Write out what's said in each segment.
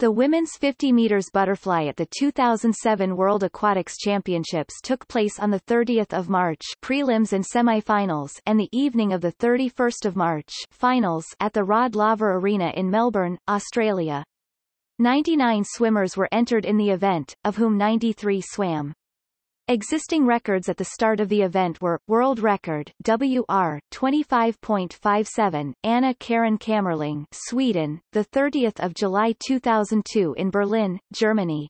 The women's 50 meters butterfly at the 2007 World Aquatics Championships took place on the 30th of March prelims and semifinals and the evening of the 31st of March finals at the Rod Laver Arena in Melbourne, Australia. 99 swimmers were entered in the event, of whom 93 swam. Existing records at the start of the event were, world record, WR, 25.57, Anna Karin Kammerling, Sweden, 30 July 2002 in Berlin, Germany.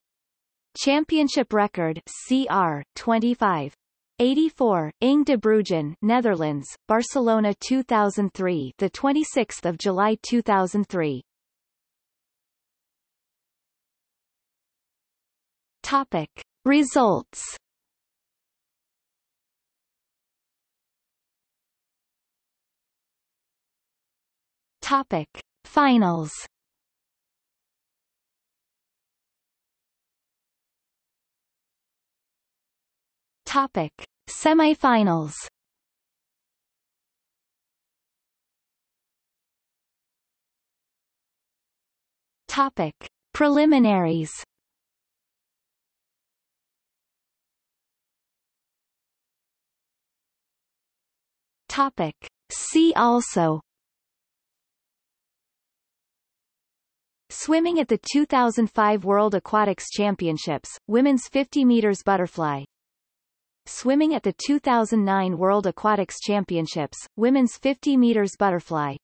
Championship record, CR, 25. 84, Inge de Bruijn, Netherlands, Barcelona 2003, the 26th of July 2003. Topic: Results. Topic: Finals. Topic: Semifinals. Topic: Preliminaries. Topic: See also Swimming at the 2005 World Aquatics Championships, women's 50 meters butterfly. Swimming at the 2009 World Aquatics Championships, women's 50 meters butterfly.